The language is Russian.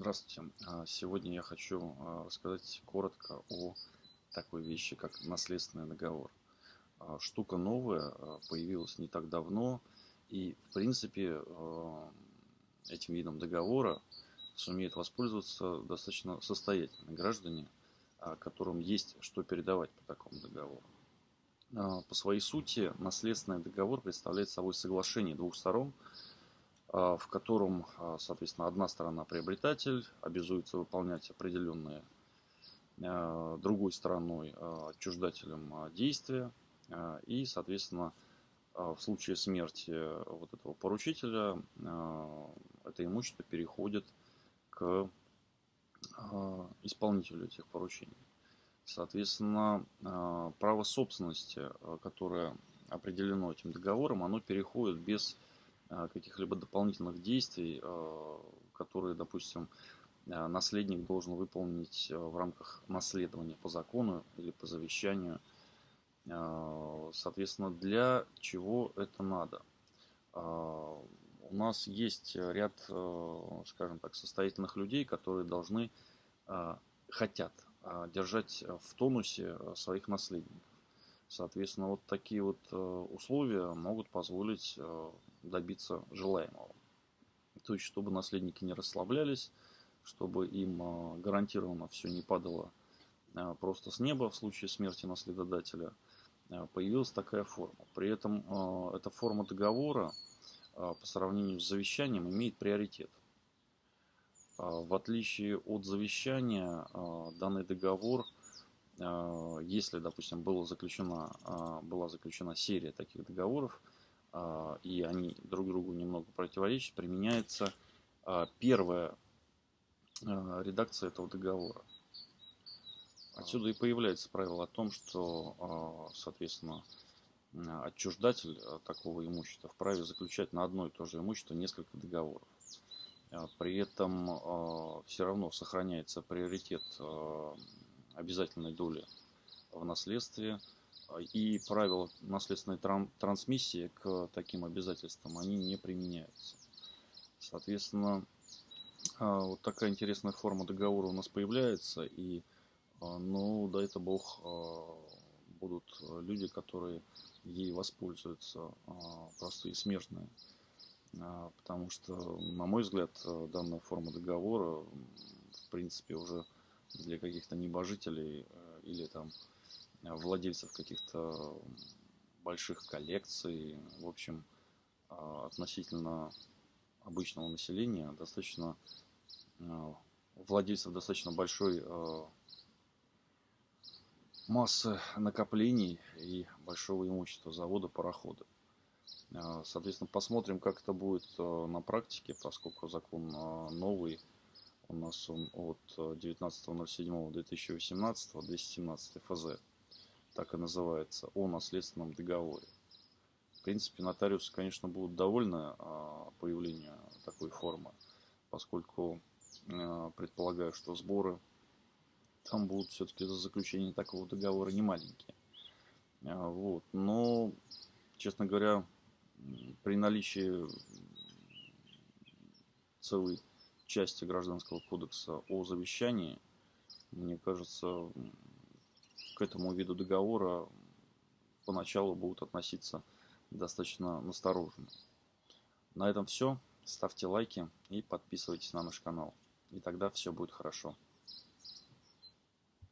Здравствуйте. А, сегодня я хочу а, рассказать коротко о такой вещи, как наследственный договор. А, штука новая, появилась не так давно, и в принципе этим видом договора сумеют воспользоваться достаточно состоятельные граждане, которым есть что передавать по такому договору. По своей сути, наследственный договор представляет собой соглашение двух сторон – в котором, а, соответственно, одна сторона приобретатель обязуется выполнять определенные а, другой стороной отчуждателем действия. И, соответственно, в случае смерти вот этого поручителя это имущество переходит к исполнителю этих поручений. Соответственно, право собственности, которое определено этим договором, оно переходит без а, каких-либо дополнительных действий, а, которые, допустим, а, наследник должен выполнить в рамках наследования по закону или по завещанию. Соответственно, для чего это надо? У нас есть ряд, скажем так, состоятельных людей, которые должны, хотят держать в тонусе своих наследников. Соответственно, вот такие вот э, условия могут позволить э, добиться желаемого. То есть, чтобы наследники не расслаблялись, чтобы им э, гарантированно все не падало просто с неба в случае смерти наследодателя, появилась такая форма. При этом эта форма договора по сравнению с завещанием имеет приоритет. В отличие от завещания, данный договор – если, допустим, было заключена, а, была заключена серия таких договоров, а, и они друг другу немного противоречат, применяется первая редакция этого договора. Отсюда и появляется правило о том, что, соответственно, отчуждатель такого имущества вправе заключать на одно и то же имущество несколько договоров. При этом все равно сохраняется приоритет обязательной доли в наследстве. И правила наследственной тран трансмиссии к таким обязательствам, они не применяются. Соответственно, а, вот такая интересная форма договора у нас появляется. И, а, ну, да это бог, а, будут люди, которые ей воспользуются, простые смертные. Потому что, на мой взгляд, данная форма договора, в принципе, уже для каких-то небожителей э, или там э, владельцев каких-то больших коллекций, в общем, э, относительно обычного населения, достаточно владельцев достаточно большой массы накоплений и большого имущества завода, парохода. Соответственно, посмотрим, как это будет на практике, поскольку закон новый, у нас он от 19.07.2018, 217 ФЗ, так и называется, о наследственном договоре. В принципе, нотариусы, конечно, будут довольны а, появлению такой формы, поскольку а, предполагаю, что сборы там будут все-таки за заключение такого договора не маленькие. А, вот. Но, честно говоря, при наличии целой части Гражданского кодекса о завещании, мне кажется, к этому виду договора поначалу будут относиться достаточно настороженно. На этом все. Ставьте лайки и подписывайтесь на наш канал. И тогда все будет хорошо.